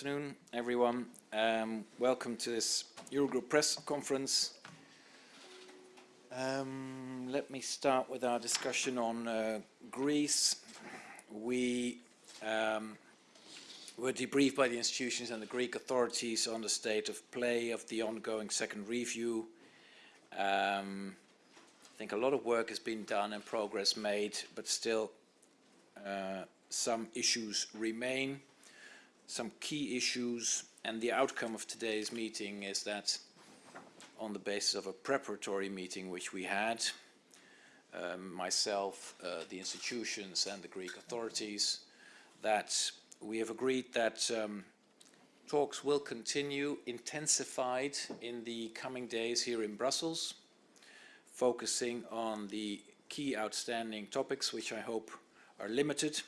afternoon, everyone. Um, welcome to this Eurogroup press conference. Um, let me start with our discussion on uh, Greece. We um, were debriefed by the institutions and the Greek authorities on the state of play of the ongoing second review. Um, I think a lot of work has been done and progress made, but still uh, some issues remain some key issues and the outcome of today's meeting is that on the basis of a preparatory meeting which we had, um, myself, uh, the institutions and the Greek authorities, that we have agreed that um, talks will continue intensified in the coming days here in Brussels, focusing on the key outstanding topics which I hope are limited.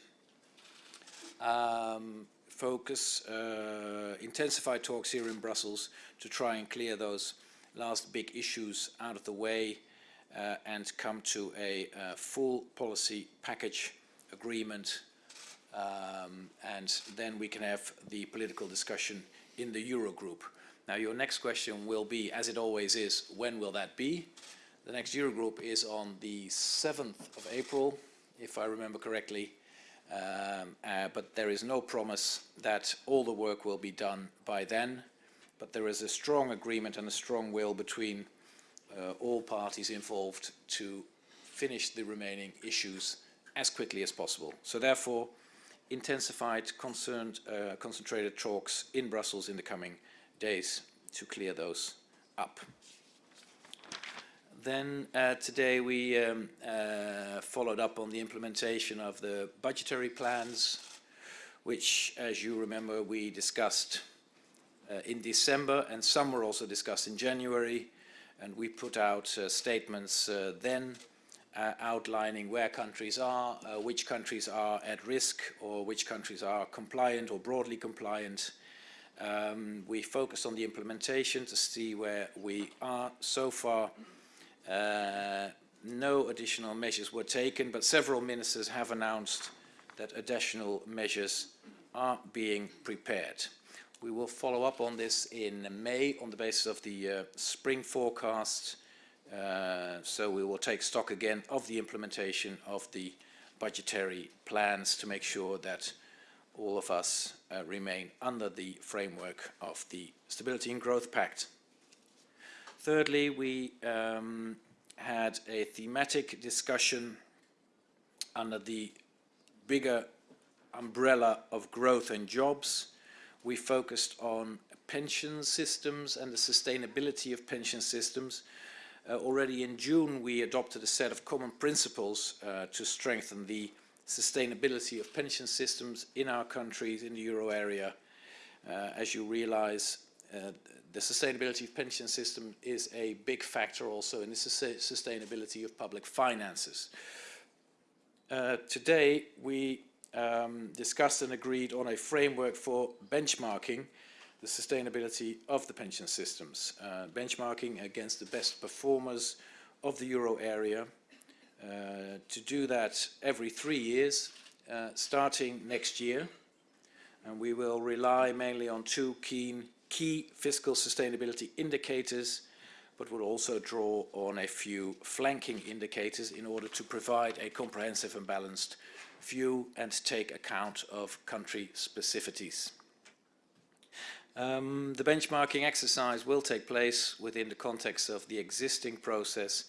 Um, focus, uh, intensify talks here in Brussels to try and clear those last big issues out of the way uh, and come to a uh, full policy package agreement um, and then we can have the political discussion in the Eurogroup. Now your next question will be, as it always is, when will that be? The next Eurogroup is on the 7th of April, if I remember correctly, um, uh, but there is no promise that all the work will be done by then. But there is a strong agreement and a strong will between uh, all parties involved to finish the remaining issues as quickly as possible. So therefore, intensified, concerned, uh, concentrated talks in Brussels in the coming days to clear those up. Then uh, today we um, uh, followed up on the implementation of the budgetary plans, which, as you remember, we discussed uh, in December, and some were also discussed in January, and we put out uh, statements uh, then uh, outlining where countries are, which countries are at risk, or which countries are compliant or broadly compliant. Um, we focused on the implementation to see where we are so far uh, no additional measures were taken, but several ministers have announced that additional measures are being prepared. We will follow up on this in May on the basis of the uh, spring forecast. Uh, so we will take stock again of the implementation of the budgetary plans to make sure that all of us uh, remain under the framework of the Stability and Growth Pact. Thirdly, we um, had a thematic discussion under the bigger umbrella of growth and jobs. We focused on pension systems and the sustainability of pension systems. Uh, already in June, we adopted a set of common principles uh, to strengthen the sustainability of pension systems in our countries, in the euro area. Uh, as you realize, the sustainability of pension system is a big factor also in the sustainability of public finances. Uh, today we um, discussed and agreed on a framework for benchmarking the sustainability of the pension systems, uh, benchmarking against the best performers of the euro area. Uh, to do that every three years, uh, starting next year, and we will rely mainly on two key key fiscal sustainability indicators, but will also draw on a few flanking indicators in order to provide a comprehensive and balanced view and take account of country specificities. Um, the benchmarking exercise will take place within the context of the existing process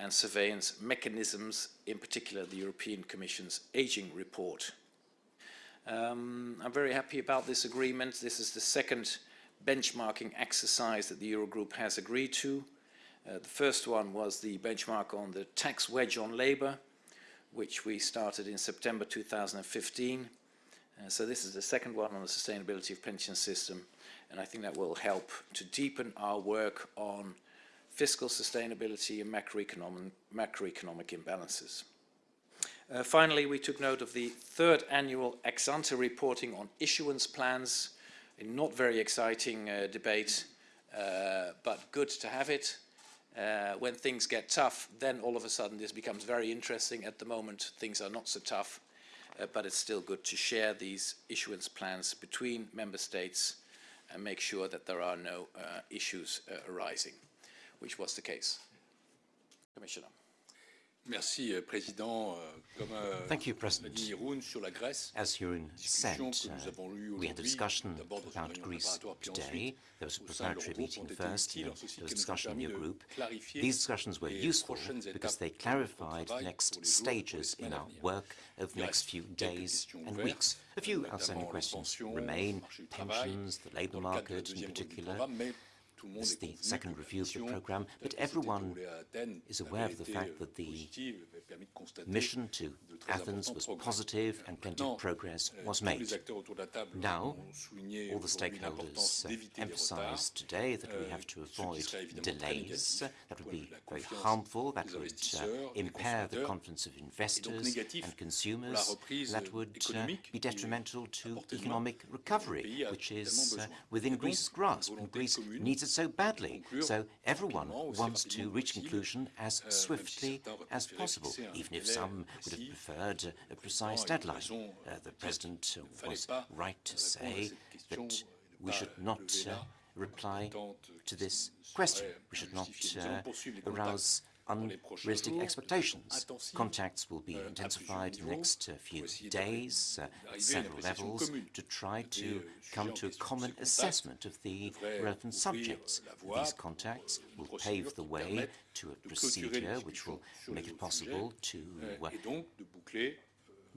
and surveillance mechanisms, in particular the European Commission's aging report. Um, I'm very happy about this agreement. This is the second benchmarking exercise that the Eurogroup has agreed to. Uh, the first one was the benchmark on the tax wedge on labour, which we started in September 2015. Uh, so this is the second one on the sustainability of pension system, and I think that will help to deepen our work on fiscal sustainability and macroeconomic, macroeconomic imbalances. Uh, finally, we took note of the third annual ex-ante reporting on issuance plans not very exciting uh, debate, uh, but good to have it. Uh, when things get tough, then all of a sudden this becomes very interesting. At the moment, things are not so tough. uh, but it's still good to share these issuance plans between member states and make sure that there are no uh, issues uh, arising, which was the case. Commissioner. Merci, euh, Président. Euh, Comme euh, Thank you, President. dit sur la Grèce, As Jeroen said, discussion que nous uh, we had a discussion d'abord dans une about Greece today. There was a preparatory meeting first, and there was ont discussion in your group. These discussions were useful because they clarified the next pour les jours, pour les stages in our work over the next few days and weeks. A few outstanding questions remain, le marché du travail, pensions, the labour dans le cadre de la market in deuxième revue du particular. Programme, mais tout le monde It's the second review of the programme, but everyone déroulée à Athènes, is aware of the fact euh, that the positive, avait permis de constater mission to Athens was positive and plenty of progress euh, was made. les acteurs autour de la table Now, All the stakeholders uh, d'éviter les retards, emphasized today that we euh, have to avoid serait évidemment très delays. That would be very harmful. That would uh, impair the confidence of investors and consumers. That would uh, be detrimental to à portée de main, economic recovery, which is uh, within Greece's grasp, and Greece needs so badly. So everyone wants to reach conclusion as si swiftly as possible, even if some would have preferred a precise Effectivement, il a deadline. Uh, the President qu'il ne fallait was right to say that euh, ne we should not uh, reply to this question. We should not injustifiée. Nous allons uh, poursuivre les contacts arouse dans les prochains unrealistic expectations. Contacts will be euh, intensified in the next few days uh, at d'arriver à une several levels to try to euh, come to a common assessment of the relevant subjects. These contacts will pave the way to a de clôturer les procedure which will make it possible to euh, uh, et donc de boucler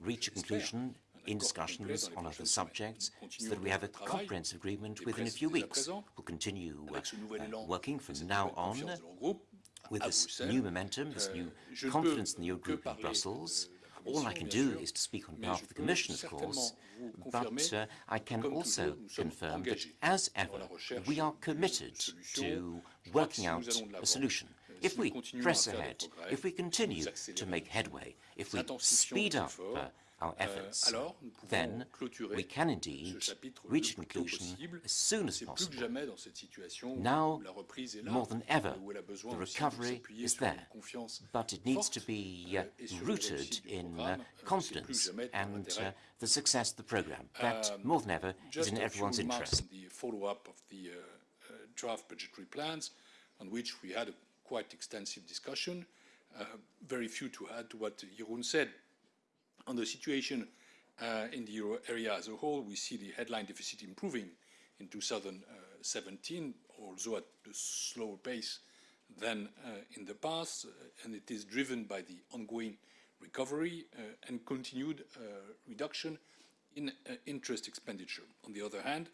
reach a conclusion in discussions on other subjects so that we have a Continuons notre travail comprehensive agreement within a few weeks. We'll continue uh, avec ce nouvel uh, working from now on confiance de l'Eurogroupe with this new momentum, this Euh, new confidence in the que Eurogroup in Brussels. All I can do is to speak on behalf of the Commission, of course, but uh, I can also toujours, nous sommes confirm that, as ever, we are committed to Je crois que working out a solution. euh, If we nous continuons à press ahead, if we continue to make headway, if we speed up uh, our euh, efforts, alors nous pouvons then we can indeed reach conclusion as soon as C'est plus que possible. Now, où la reprise est là, more than ever, où elle a besoin the recovery is there, but it needs to be euh, uh, et sur la rooted in uh, euh, c'est plus que confidence and uh, the success of the program. That, more than ever, is in everyone's interest. the follow-up of the draft budgetary plans, on which we had a quite extensive discussion. Very few to add to what Jeroen said. On the situation uh, in the euro area as a whole, we see the headline deficit improving in 2017, although at a slower pace than uh, in the past, uh, and it is driven by the ongoing recovery uh, and continued uh, reduction in uh, interest expenditure. On the other hand,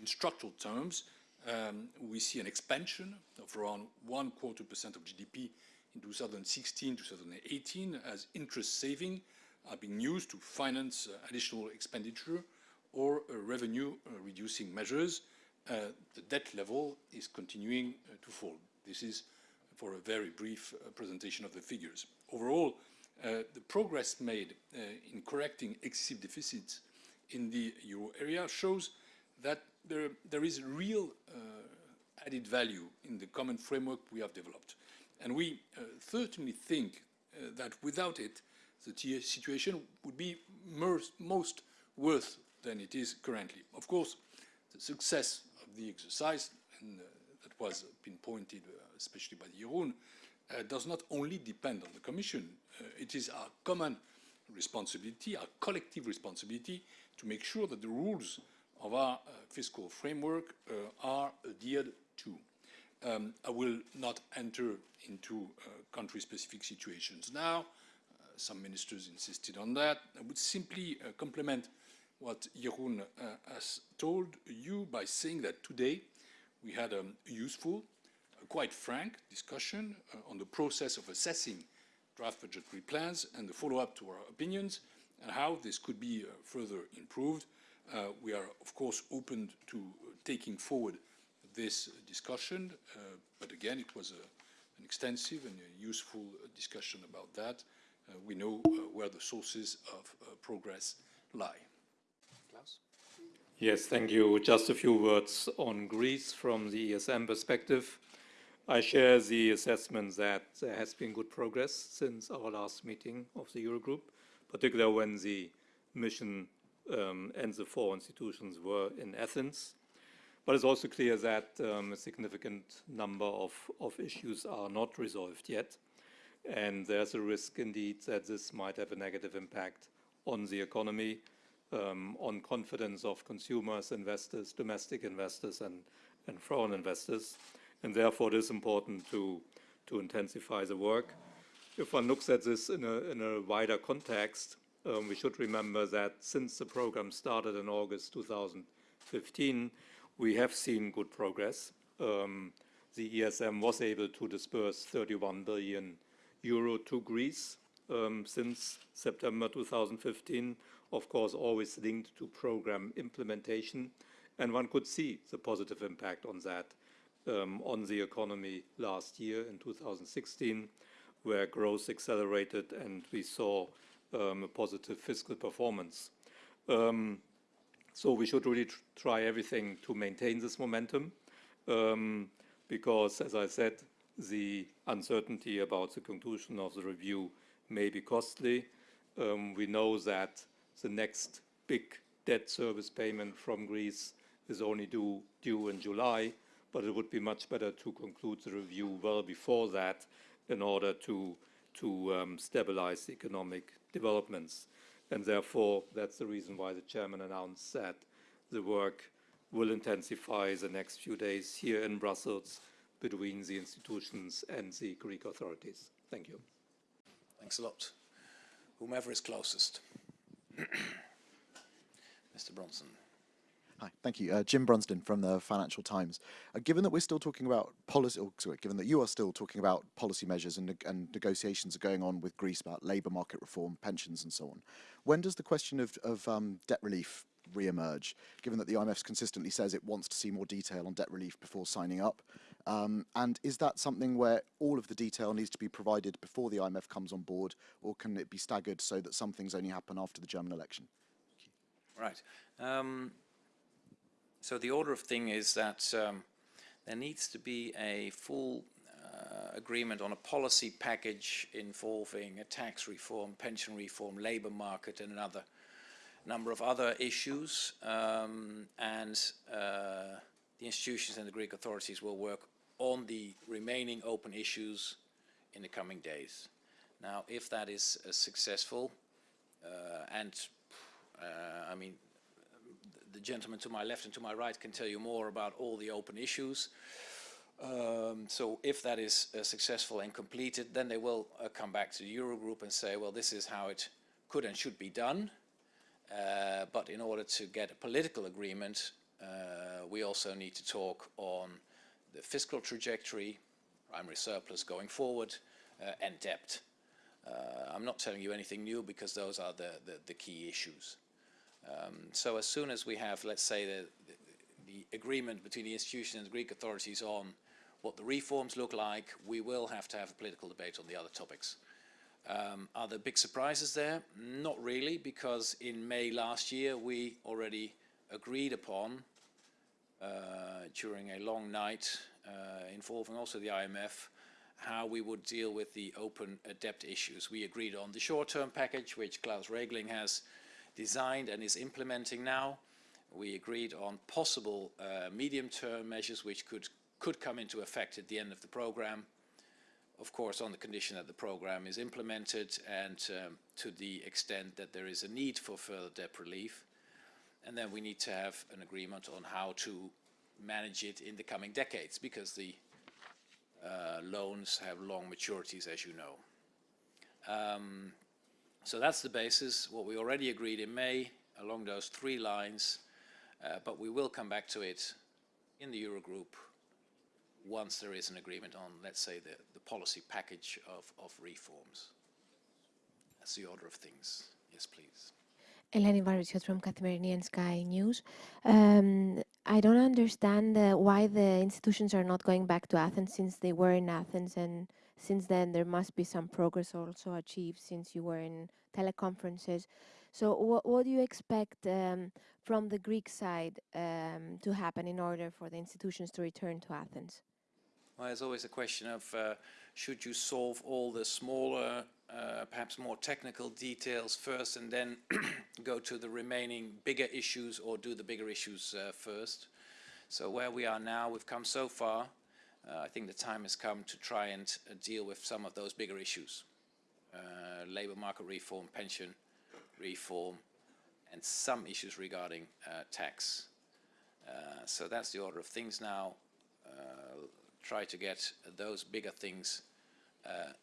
in structural terms, um, we see an expansion of around one quarter percent of GDP in 2016, 2018, as interest saving are being used to finance uh, additional expenditure or uh, revenue uh, reducing measures. Uh, the debt level is continuing uh, to fall. This is for a very brief uh, presentation of the figures. Overall, the progress made in correcting excessive deficits in the euro area shows that there, there is real added value in the common framework we have developed. And we certainly think that without it, the situation would be most, worse than it is currently. Of course, the success of the exercise, and uh, that was pinpointed uh, especially by Jeroen, uh, does not only depend on the Commission. Uh, it is our common responsibility, our collective responsibility, to make sure that the rules of our uh, fiscal framework uh, are adhered to. Um, I will not enter into country-specific situations now. Some ministers insisted on that. I would simply uh, complement what Jeroen uh, has told you by saying that today we had a useful, a quite frank discussion uh, on the process of assessing draft budgetary plans and the follow-up to our opinions and how this could be further improved. Uh, we are, of course, open to taking forward this discussion, uh, but again, it was a, an extensive and useful discussion about that. Uh, we know uh, where the sources of uh, progress lie. Klaus? Yes, thank you. Just a few words on Greece from the ESM perspective. I share the assessment that there has been good progress since our last meeting of the Eurogroup, particularly when the mission um, and the four institutions were in Athens. But it's also clear that um, a significant number of, of issues are not resolved yet. And there's a risk indeed that this might have a negative impact on the economy, um, on confidence of consumers, investors, domestic investors, and, and foreign investors. And therefore, it is important to, to intensify the work. If one looks at this in a, in a wider context, um, we should remember that since the program started in August 2015, we have seen good progress. Um, the ESM was able to disperse 31 billion euro to Greece um, since September 2015, of course, always linked to program implementation. And one could see the positive impact on that um, on the economy last year in 2016, where growth accelerated and we saw um, a positive fiscal performance. Um, so we should really tr try everything to maintain this momentum um, because, as I said, the uncertainty about the conclusion of the review may be costly. Um, we know that the next big debt service payment from Greece is only due, due in July, but it would be much better to conclude the review well before that in order to, to um, stabilize economic developments. And therefore, that's the reason why the chairman announced that the work will intensify the next few days here in Brussels between the institutions and the Greek authorities. Thank you. Thanks a lot. Whomever is closest. Mr. Bronson. Hi, thank you. Uh, Jim Brunsden from the Financial Times. Uh, given that we're still talking about policy, or, sorry, given that you are still talking about policy measures and, neg- and negotiations are going on with Greece about labour market reform, pensions and so on, when does the question of, of um, debt relief re-emerge, given that the IMF consistently says it wants to see more detail on debt relief before signing up? Um, and is that something where all of the detail needs to be provided before the IMF comes on board, or can it be staggered so that some things only happen after the German election? Right. Um, so the order of thing is that um, there needs to be a full uh, agreement on a policy package involving a tax reform, pension reform, labour market, and another number of other issues. Um, and uh, the institutions and the Greek authorities will work on the remaining open issues in the coming days. Now, if that is uh, successful, uh, and uh, I mean, the gentleman to my left and to my right can tell you more about all the open issues. Um, so if that is uh, successful and completed, then they will uh, come back to the Eurogroup and say, well, this is how it could and should be done. Uh, but in order to get a political agreement, uh, we also need to talk on the fiscal trajectory, primary surplus going forward, uh, and debt. Uh, I'm not telling you anything new because those are the, the, the key issues. Um, so as soon as we have, let's say, the, the, agreement between the institution and the Greek authorities on what the reforms look like, we will have to have a political debate on the other topics. Um, are there big surprises there? Not really, because in May last year we already agreed upon during a long night uh, involving also the IMF how we would deal with the open uh, debt issues. We agreed on the short-term package, which Klaus Regling has designed and is implementing now. We agreed on possible uh, medium-term measures which could, could come into effect at the end of the program, of course on the condition that the program is implemented and um, to the extent that there is a need for further debt relief. And then we need to have an agreement on how to manage it in the coming decades because the uh, loans have long maturities, as you know. Um, so that's the basis, what we already agreed in May along those three lines, uh, but we will come back to it in the Eurogroup once there is an agreement on, let's say, the, the policy package of, of reforms. That's the order of things. Yes, please. Eleni Varvitsioti from Kathimerini Sky News. Um, I don't understand uh, why the institutions are not going back to Athens since they were in Athens and since then there must be some progress also achieved since you were in teleconferences. So what, what do you expect um, from the Greek side um, to happen in order for the institutions to return to Athens? Well, there's always a question of uh, should you solve all the smaller, uh, perhaps more technical details first and then go to the remaining bigger issues or do the bigger issues uh, first? So where we are now, we've come so far. Uh, I think the time has come to try and uh, deal with some of those bigger issues. Uh, labor market reform, pension reform, and some issues regarding tax. So that's the order of things now. Try to get those bigger things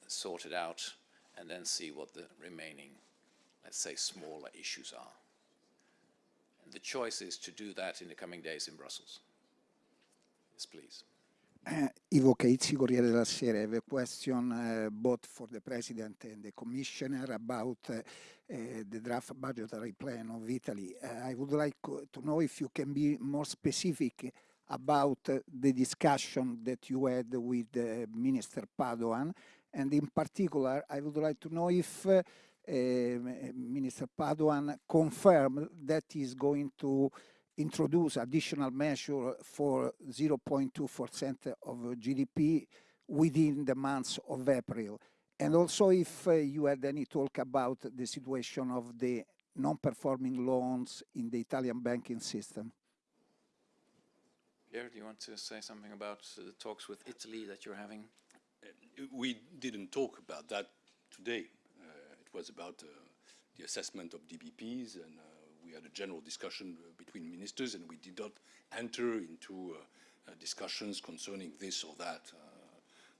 sorted out and then see what the remaining, let's say, smaller issues are. And the choice is to do that in the coming days in Brussels. Yes, please. Uh, Ivo Caizzi, Corriere della Sera. I have a question uh, both for the President and the Commissioner about uh, uh, the draft budgetary plan of Italy. Uh, I would like uh, to know if you can be more specific about the discussion that you had with Minister Padoan, and in particular, I would like to know if uh, Minister Padoan confirmed that he's going to introduce additional measure for 0.2% of GDP within the months of April. And also if uh, you had any talk about the situation of the non-performing loans in the Italian banking system. Pierre, do you want to say something about the talks with Italy that you're having? We didn't talk about that today. Uh, it was about uh, the assessment of DBPs, and uh, we had a general discussion between ministers, and we did not enter into discussions concerning this or that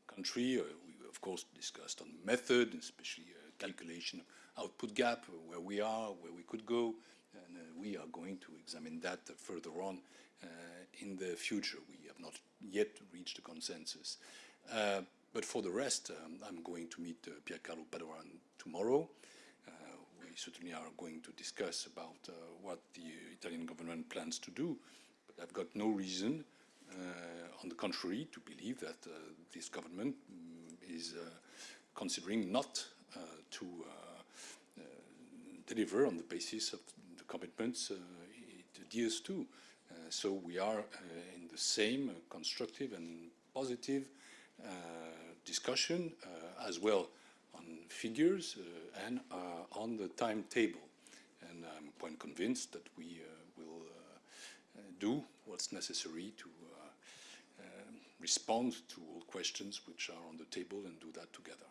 country. We, of course, discussed on method, especially calculation of output gap, where we are, where we could go, and uh, we are going to examine that further on uh, in the future. We have not yet reached a consensus. Uh, but for the rest, um, I'm going to meet uh, Piercarlo Padoan tomorrow. Uh, we certainly are going to discuss about uh, what the Italian government plans to do. But I've got no reason, uh, on the contrary, to believe that uh, this government mm, is uh, considering not to deliver on the basis of the commitments it adheres to. So we are in the same constructive and positive discussion uh, as well on figures uh, and uh, on the timetable. And I'm quite convinced that we uh, will uh, uh, do what's necessary to uh, uh, respond to all questions which are on the table and do that together.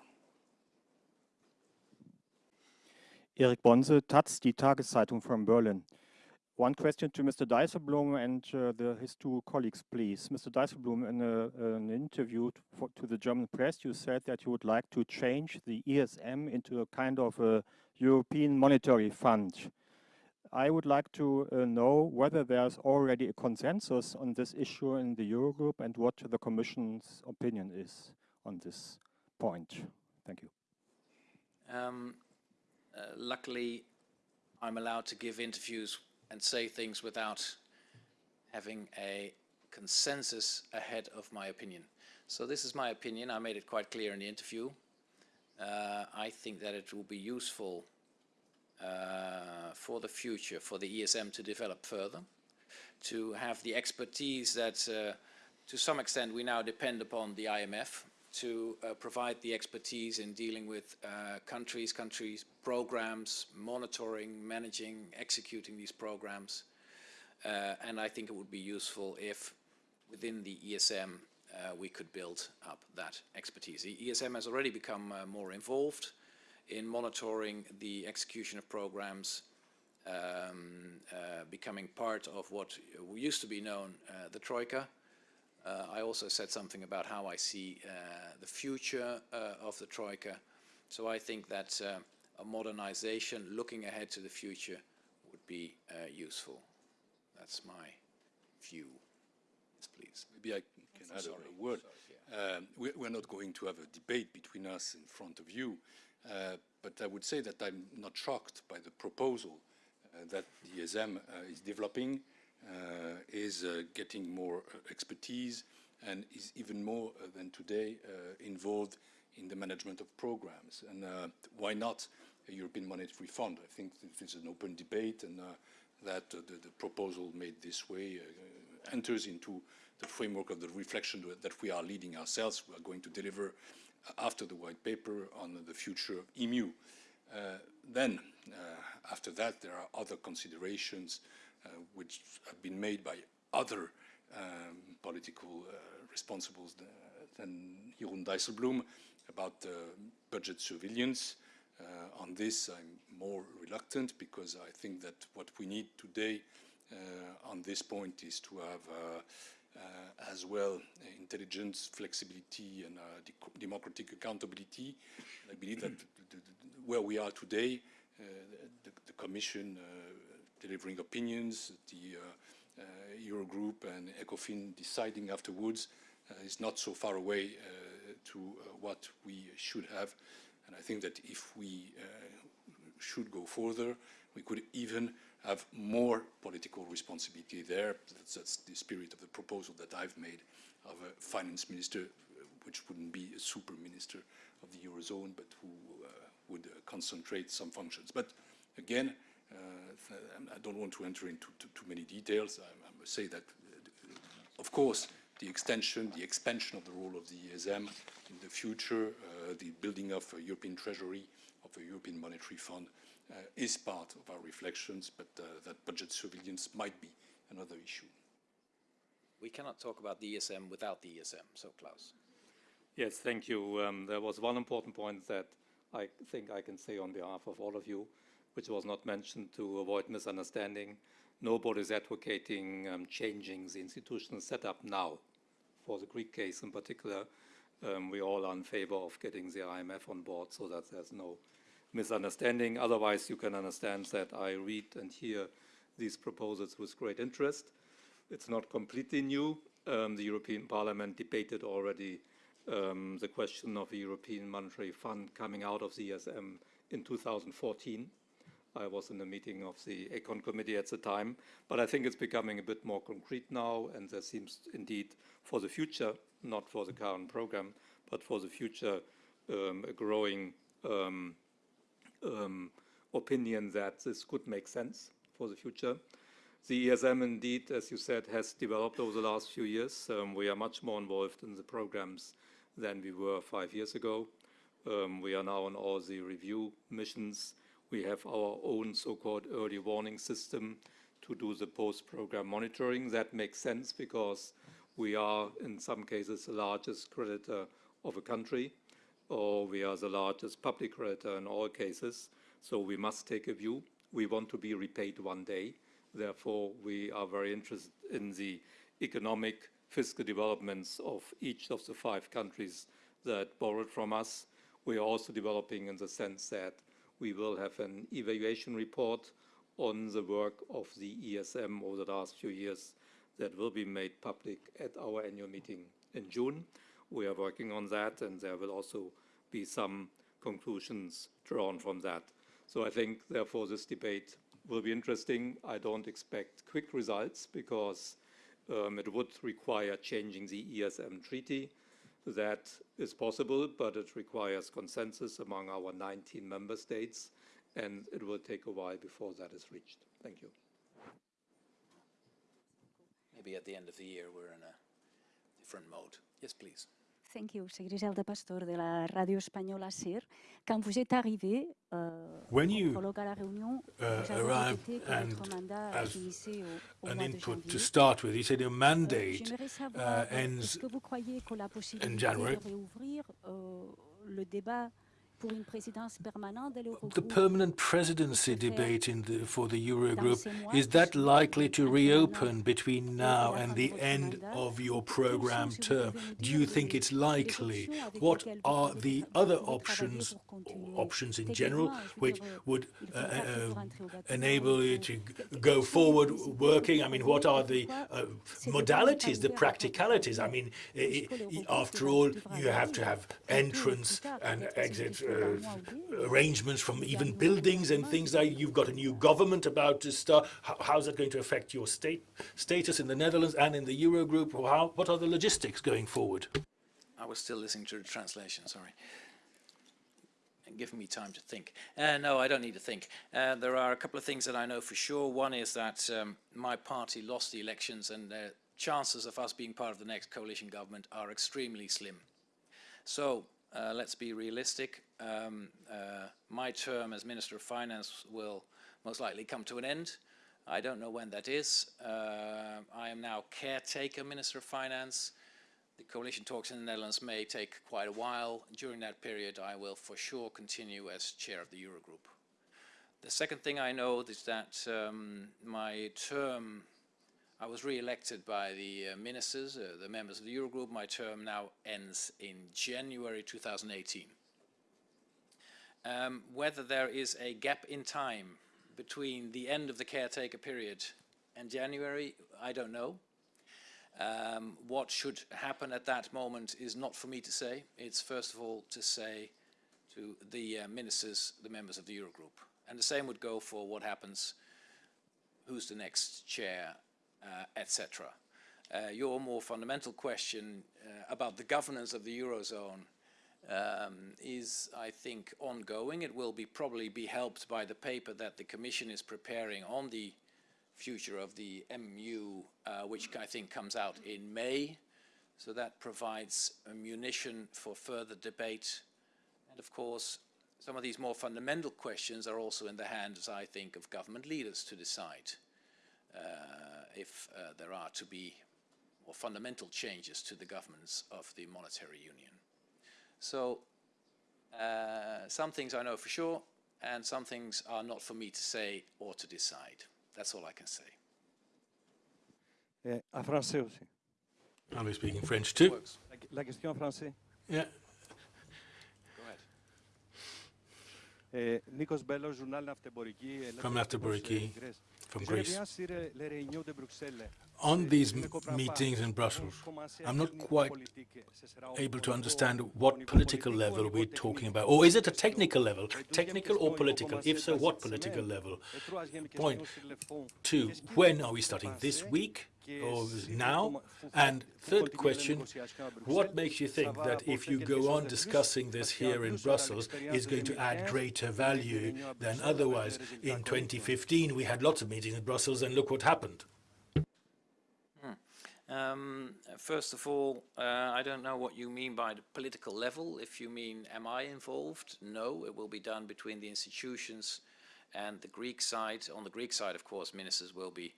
Eric Bonse, Taz, die Tageszeitung from Berlin. One question to Mr. Dijsselbloem and uh, the, his two colleagues, please. Mr. Dijsselbloem, in a, an interview for, to the German press, you said that you would like to change the ESM into a kind of a European monetary fund. I would like to uh, know whether there's already a consensus on this issue in the Eurogroup and what the Commission's opinion is on this point. Thank you. Um, uh, luckily, I'm allowed to give interviews and say things without having a consensus ahead of my opinion. So this is my opinion. I made it quite clear in the interview. Uh, I think that it will be useful uh, for the future for the ESM to develop further, to have the expertise that uh, to some extent we now depend upon the IMF to uh, provide the expertise in dealing with uh, countries, countries, programs, monitoring, managing, executing these programs. Uh, and I think it would be useful if within the ESM uh, we could build up that expertise. The ESM has already become uh, more involved in monitoring the execution of programs, um, uh, becoming part of what used to be known the Troika, I also said something about how I see uh, the future uh, of the Troika. So I think that uh, a modernization, looking ahead to the future, would be uh, useful. That's my view. Yes, please. Maybe I can add a- a word. Um, we- We're not going to have a debate between us in front of you, uh, but I would say that I'm not shocked by the proposal uh, that the ESM uh, is developing, uh, is uh, getting more uh, expertise, and is even more uh, than today uh, involved in the management of programs. And uh, why not a European Monetary Fund? I think is an open debate, and uh, that uh, the, the proposal made this way uh, enters into the framework of the reflection that we are leading ourselves. We are going to deliver uh, after the white paper on the future EMU. Uh, then, uh, after that, there are other considerations uh, which have been made by other um, political uh, responsibles than Jeroen Dijsselbloem about budget surveillance. Uh, on this, I'm more reluctant because I think that what we need today uh, on this point is to have uh, as well intelligence, flexibility, and democratic accountability. I believe that where we are today, the, the, Commission delivering opinions, the uh, Eurogroup and ECOFIN deciding afterwards uh, is not so far away uh, to what we should have. And I think that if we should go further, we could even have more political responsibility there. That's, that's, the spirit of the proposal that I've made of a finance minister, which wouldn't be a super minister of the Eurozone, but who uh, would uh, concentrate some functions. But again, uh, I don't want to enter into too, too many details. I, I, must say that, uh, of course, the extension, the expansion of the role of the ESM in the future, uh, the building of a European Treasury, of a European Monetary Fund, uh, is part of our reflections, but uh, that budget surveillance might be another issue. We cannot talk about the ESM without the ESM, so Klaus. Yes, thank you. Um, there was one important point that I think I can say on behalf of all of you, which was not mentioned to avoid misunderstanding. Nobody is advocating um, changing the institutional setup now. For the Greek case in particular, um, we all are in favor of getting the IMF on board so that there's no misunderstanding. Otherwise, you can understand that I read and hear these proposals with great interest. It's not completely new. Um, the European Parliament debated already um, the question of a European Monetary Fund coming out of the ESM in 2014. I was in the meeting of the Econ Committee at the time, but I think it's becoming a bit more concrete now, and there seems indeed for the future, not for the current program, but for the future, um, a growing um, um, opinion that this could make sense for the future. The ESM indeed, as you said, has developed over the last few years. Um, we are much more involved in the programs than we were five years ago. Um, we are now on all the review missions. We have our own so-called early warning system to do the post-program monitoring. That makes sense because we are, in some cases, the largest creditor of a country, or we are the largest public creditor in all cases. So we must take a view. We want to be repaid one day. Therefore, we are very interested in the economic fiscal developments of each of the five countries that borrowed from us. We are also developing in the sense that we will have an evaluation report on the work of the ESM over the last few years that will be made public at our annual meeting in June. We are working on that, and there will also be some conclusions drawn from that. So I think, therefore, this debate will be interesting. I don't expect quick results because um, it would require changing the ESM treaty. That is possible, but it requires consensus among our 19 member states, and it will take a while before that is reached. Thank you. Maybe at the end of the year we're in a different mode. Yes, please. Thank you. C'est Griselda Pastor de la radio espagnole ACER. Quand vous êtes arrivé euh, When you uh, arrived and as an input to start with, you said your euh, mandate uh, euh, ends in January. le débat pour une présidence permanente de The permanent presidency debate in the, for the Eurogroup, is that likely to reopen between now and the end of your program sont, si vous term? Do you think it's likely? What are the other vous pouvez travailler options, options in general, which euh, would uh, uh, vous rentrez au bâtiment, enable you to go quelles sont les forward working? I mean, what are the uh, modalities, the practicalities? I mean, i- Puisque i- l'Eurogroupe after all, you have to have un peu plus entrance and exit c'est dans un uh, mois ou deux, arrangements from even buildings and things qui like you've got a new government about to start. How, how's that going to affect your state status in the Netherlands and in the Eurogroup? Or how, what are the logistics going forward? I was still listening to the translation, sorry. And giving me time to think. Uh, no, I don't need to think. Uh, there are a couple of things that I know for sure. One is that um, my party lost the elections and the chances of us being part of the next coalition government are extremely slim. So uh, let's be realistic. Um, uh, my term as Minister of Finance will most likely come to an end. I don't know when that is. Uh, I am now caretaker Minister of Finance. The coalition talks in the Netherlands may take quite a while. During that period, I will for sure continue as chair of the Eurogroup. The second thing I know is that um, my term, I was re-elected by the uh, ministers, uh, the members of the Eurogroup. My term now ends in January 2018. Um, whether there is a gap in time between the end of the caretaker period and January, I don't know. Um, what should happen at that moment is not for me to say. It's first of all to say to the uh, ministers, the members of the Eurogroup. And the same would go for what happens, who's the next chair, etc. Uh, your more fundamental question uh, about the governance of the Eurozone um, is, I think, ongoing. It will be probably be helped by the paper that the Commission is preparing on the future of the MU, uh, which I think comes out in May. So that provides ammunition for further debate. And of course, some of these more fundamental questions are also in the hands, I think, of government leaders to decide uh, if uh, there are to be more fundamental changes to the governments of the monetary union. So uh, some things I know for sure, and some things are not for me to say or to decide. That's all I can say. Eh, en français aussi. I'll be speaking French too. La, la question en français. Yeah. Go ahead. Eh, Nikos Bellos, journal Naftemporiki. From la- Naftemporiki, Grèce. From Greece. sur les réunions de Bruxelles. On Eh, these je ne m- comprends pas meetings in Brussels, comment commencer à I'm not quite politique ce sera au- able to understand what political politique ou au level we're talking about. Or is it a technical level? Technical or political? If so, what political level? Point question sur le fond. Two, when are we starting? This week que or si vous now? And third question, what makes you think that if you go on discussing this here in plus, on a Brussels l'expérience is going to add greater value than Bruxelles avec des otherwise? In 2015, we had lots of meetings in Brussels and look what happened. Um, first of all, uh, I don't know what you mean by the political level. If you mean, am I involved? No, it will be done between the institutions and the Greek side. On the Greek side, of course, ministers will be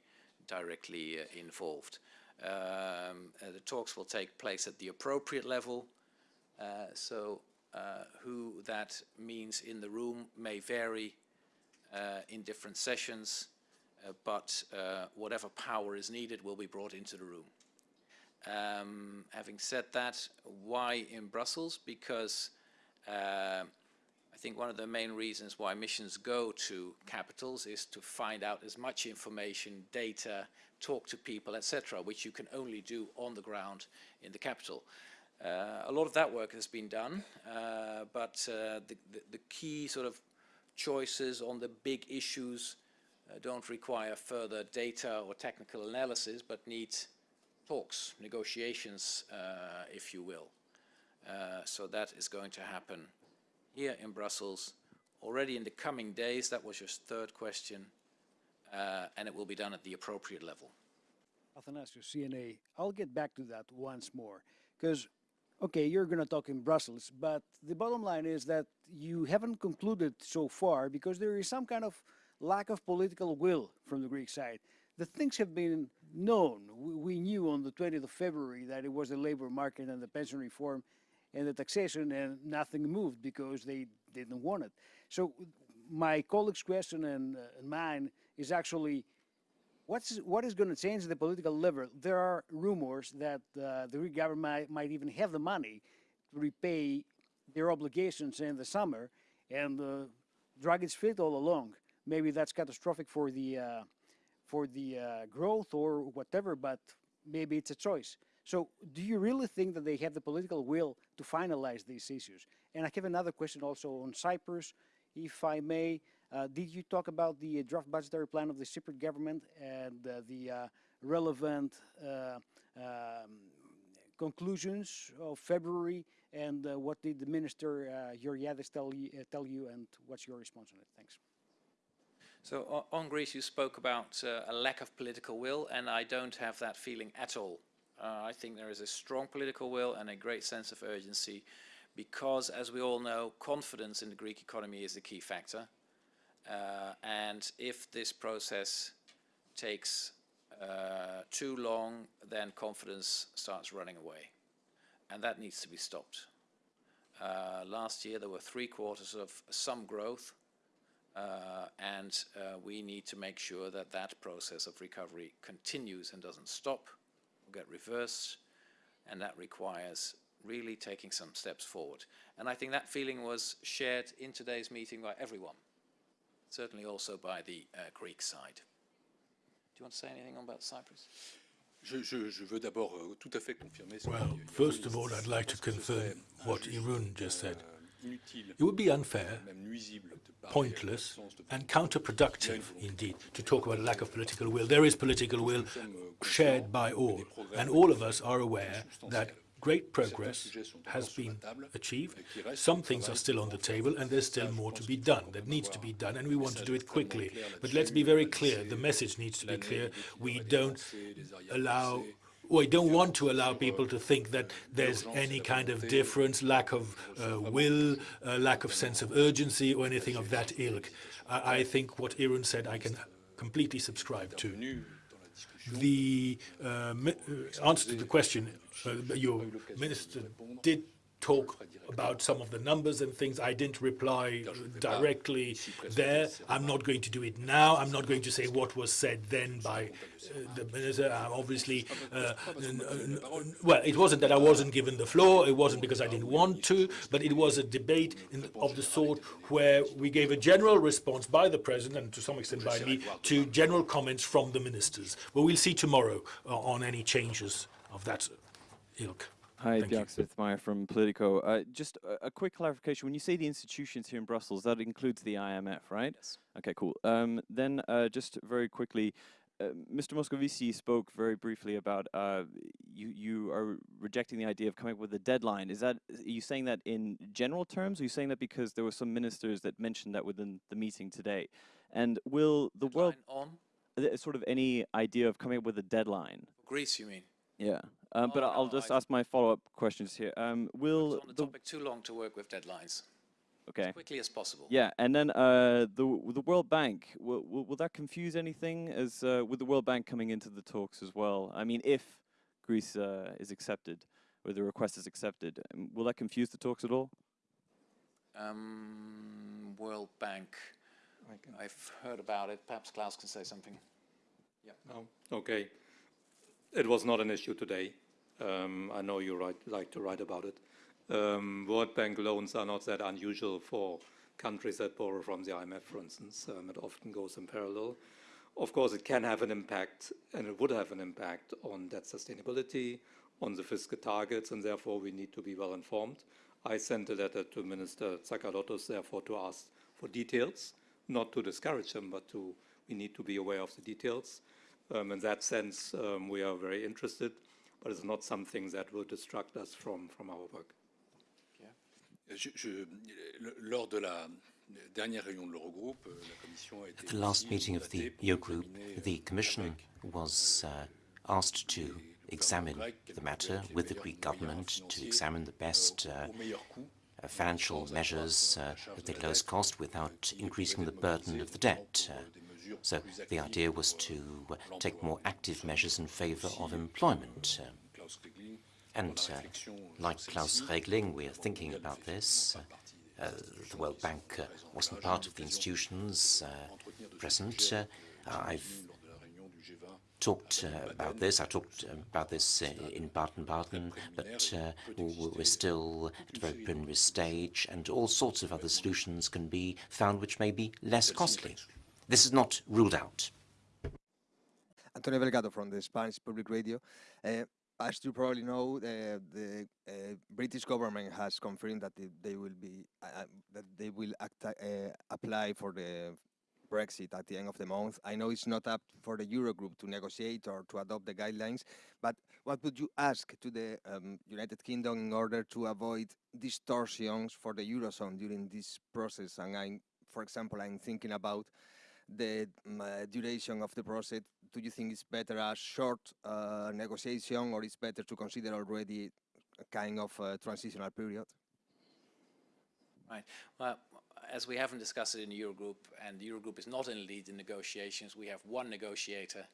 directly uh, involved. Um, uh, the talks will take place at the appropriate level. Uh, so who that means in the room may vary in different sessions, but whatever power is needed will be brought into the room. Um, having said that, why in Brussels? Because uh, think one of the main reasons why missions go to capitals is to find out as much information, data, talk to people, etc., which you can only do on the ground in the capital. Uh, a lot of that work has been done, uh, but uh, the, the, the key sort of choices on the big issues uh, don't require further data or technical analysis, but need talks, negotiations, uh, if you will. Uh, so that is going to happen here in Brussels already in the coming days. That was your third question. Uh, and it will be done at the appropriate level. Athanasius, CNA, I'll get back to that once more. Because, okay, you're going to talk in Brussels, but the bottom line is that you haven't concluded so far because there is some kind of lack of political will from the Greek side. The things have been known. We, we knew on the 20th of February that it was the labor market and the pension reform and the taxation, and nothing moved because they didn't want it. So, my colleague's question and, uh, and mine is actually What's, what is going to change the political level? There are rumors that uh, the Greek government might, might even have the money to repay their obligations in the summer and uh, drag its feet all along. Maybe that's catastrophic for the, uh, for the uh, growth or whatever, but maybe it's a choice. So, do you really think that they have the political will to finalize these issues? And I have another question also on Cyprus, if I may. Uh, did you talk about the draft budgetary plan of the Cypriot government and uh, the uh, relevant uh, um, conclusions of February? And uh, what did the minister uh, Georgiades tell you, uh, tell you, and what's your response on it? Thanks. So on Greece, you spoke about a lack of political will, and I don't have that feeling at all. Uh, I think there is a strong political will and a great sense of urgency because, as we all know, confidence in the Greek economy is the key factor. Uh, and if this process takes uh, too long, then confidence starts running away. And that needs to be stopped. Uh, last year, there were three quarters of some growth, uh, and uh, we need to make sure that that process of recovery continues and doesn't stop get reversed, and that requires really taking some steps forward. And I think that feeling was shared in today's meeting by everyone, certainly also by the uh, Greek side. Do you want to say anything about Cyprus? Je, je, je veux d'abord euh, tout à fait confirmer ce Well, first of all. I'd like to Je pense que ce confirm what Jeroen just said. Euh, It would be unfair, même nuisible de parler pointless, de l'absence de and counterproductive, indeed, to talk about a lack of political will. There is political will shared by all, and all of us are aware that great progress has been achieved. Some things are still on the table, and there's still more to be done that needs to be done, and we want to do it quickly. But let's be very clear, the message needs to be clear. We don't allow we don't want to allow people to think that there's any kind of difference, lack of uh, will, uh, lack of sense of urgency, or anything of that ilk. I, I think what Jeroen said I can completely subscribe to. The uh, uh, answer to the question, uh, your minister did talk about some of the numbers and things. I didn't reply directly there. I'm not going to do it now. I'm not going to say what was said then by uh, the minister. I'm obviously, uh, well, it wasn't that I wasn't given the floor. It wasn't because I didn't want to, but it was a debate in, of the sort where we gave a general response by the president and to some extent by me to general comments from the ministers. But we'll see tomorrow uh, on any changes of that ilk. Hi, Smith-Meyer from Politico. Uh, just a, a quick clarification. When you say the institutions here in Brussels, that includes the IMF, right? Yes. Okay, cool. Um, then uh, just very quickly, uh, Mr. Moscovici spoke very briefly about uh, you, you are rejecting the idea of coming up with a deadline. Is that, are you saying that in general terms? Or are you saying that because there were some ministers that mentioned that within the meeting today? And will the world, on uh, sort of any idea of coming up with a deadline? Greece, you mean? Yeah. Um, but Oh, I'll no, just I- ask my follow-up questions here. Um, will It's on the the topic too long to work with deadlines. okay? As quickly as possible. Yeah, and then uh, the the World Bank will, will will that confuse anything as uh, with the World Bank coming into the talks as well? I mean, if Greece uh, is accepted or the request is accepted, um, will that confuse the talks at all? Um, World Bank. I've heard about it. Perhaps Klaus can say something. Yeah. No? Okay. It was not an issue today. Um, I know you write, like to write about it. Um, World Bank loans are not that unusual for countries that borrow from the IMF, for instance. Um, it often goes in parallel. Of course, it can have an impact, and it would have an impact on debt sustainability, on the fiscal targets, and therefore we need to be well informed. I sent a letter to Minister Tsakalotos, therefore, to ask for details, not to discourage him, but to we need to be aware of the details. Um, in that sense, um, we are very interested, but it's not something that will distract us from, from our work. Je- je- lors de la dernière réunion de l'Eurogroupe, euh, la Commission a été At the last meeting of the mandatée Eurogroup, euh, the Commission was uh, asked to examine the matter with the Greek government to examine the best uh, au meilleur coût, uh, financial measures uh, at the lowest cost without increasing the burden of the debt. So the idea was to uh, take more active measures in favor of employment. Uh, and uh, like Klaus Regling, we are thinking about this. Uh, the World Bank uh, wasn't part of the institutions present. I've lors de la réunion du G20, talked about this. I talked about this in Baden-Baden, but uh, we're still at a very preliminary stage, and all sorts of other solutions can be found which may be less costly. This is not ruled out. Antonio Delgado from the Spanish Public Radio. Uh, as you probably know, the, the uh, British government has confirmed that they, will be uh, uh, that they will act, uh, apply for the Brexit at the end of the month. I know it's not up for the Eurogroup to negotiate or to adopt the guidelines, but what would you ask to the um, United Kingdom in order to avoid distortions for the eurozone during this process? And I'm, for example, I'm thinking about the um, uh, duration of the process, do you think it's better a short uh, negotiation or it's better to consider already a kind of uh, transitional period? Right. Well, as we haven't discussed it in the Eurogroup, and the Eurogroup is not in lead in negotiations, we have one negotiator,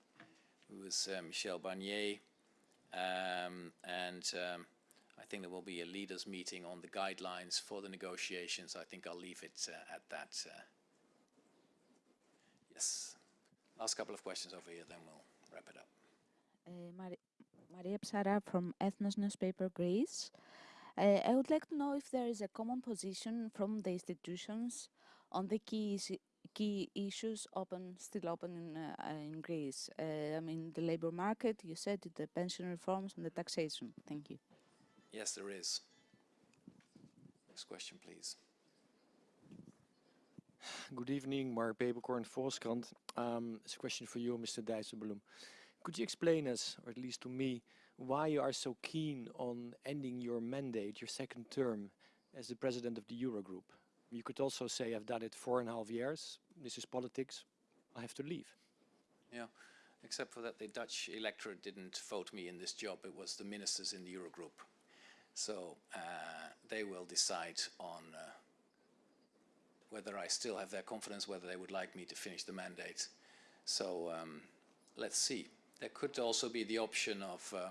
who is uh, Michel Barnier, um, and um, I think there will be a leaders meeting on the guidelines for the negotiations. I think I'll leave it uh, at that. Yes. Last couple of questions over here, then we'll wrap it up. Uh, Mari- Maria Psara from Ethnos newspaper, Greece. Uh, I would like to know if there is a common position from the institutions on the key isi- key issues open, still open in, uh, uh, in Greece. Uh, I mean, the labor market, you said it, the pension reforms and the taxation. Thank you. Yes, there is. Next question, please. Good evening, Mark Peeperkorn, Volkskrant. Um, it's a question for you, Mr. Dijsselbloem. Could you explain us, or at least to me, why you are so keen on ending your mandate, your second term, as the president of the Eurogroup? You could also say, I've done it four and a half years, this is politics, I have to leave. Yeah, except for that the Dutch electorate didn't vote me in this job. It was the ministers in the Eurogroup. So uh, they will decide on uh, whether I still have their confidence, whether they would like me to finish the mandate. So um, let's see. There could also be the option of uh,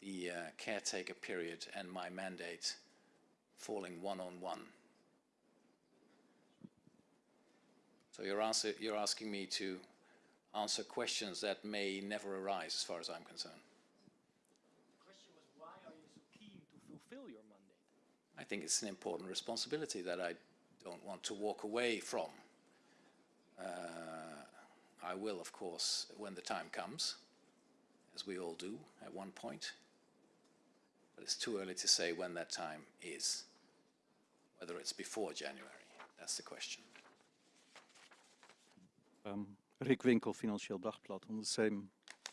the uh, caretaker period and my mandate falling one on one. So you're, answer, you're asking me to answer questions that may never arise as far as I'm concerned. The question was, why are you so keen to fulfill your mandate? I think it's an important responsibility that I don't want to walk away from. Uh, I will, of course, when the time comes, as we all do at one point. But it's too early to say when that time is, whether it's before January. That's the question. Um, Rik Winkel, Financieel Dagblad, on the same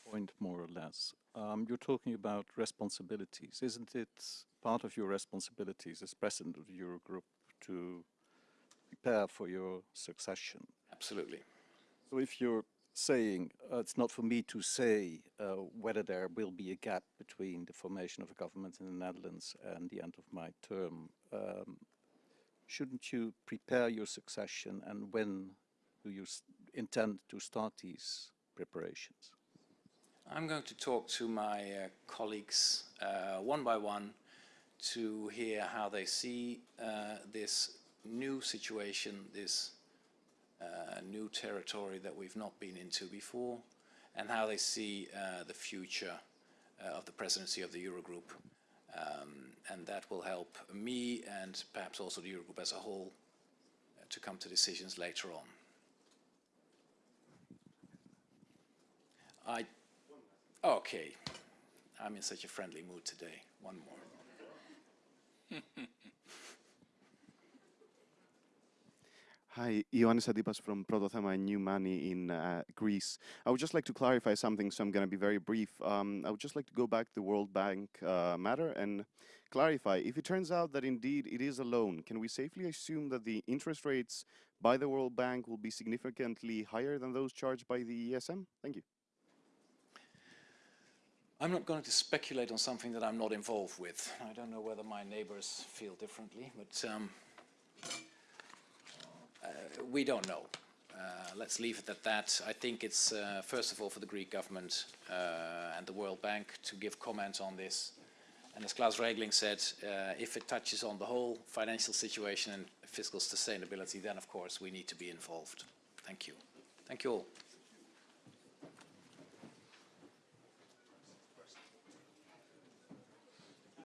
point, more or less. Um, you're talking about responsibilities. Isn't it part of your responsibilities as president of the Eurogroup to prepare for your succession? Absolutely. So if you're saying uh, it's not for me to say uh, whether there will be a gap between the formation of a government in the Netherlands and the end of my term, um, shouldn't you prepare your succession and when do you intend to start these preparations? I'm going to talk to my uh, colleagues uh, one by one to hear how they see uh, this new situation, this uh, new territory that we've not been into before, and how they see uh, the future uh, of the presidency of the Eurogroup. Um, and that will help me and perhaps also the Eurogroup as a whole uh, to come to decisions later on. I Okay. I'm in such a friendly mood today. One more. Hi, Ioannis Adipas from Protothema New Money in uh, Greece. I would just like to clarify something, so I'm going to be very brief. Um, I would just like to go back to the World Bank uh, matter and clarify. If it turns out that indeed it is a loan, can we safely assume that the interest rates by the World Bank will be significantly higher than those charged by the ESM? Thank you. I'm not going to speculate on something that I'm not involved with. I don't know whether my neighbors feel differently, but um, we don't know. Uh, let's leave it at that. I think it's, uh, first of all, for the Greek government uh, and the World Bank to give comment on this. And as Klaus Regling said, uh, if it touches on the whole financial situation and fiscal sustainability, then of course we need to be involved. Thank you. Thank you all.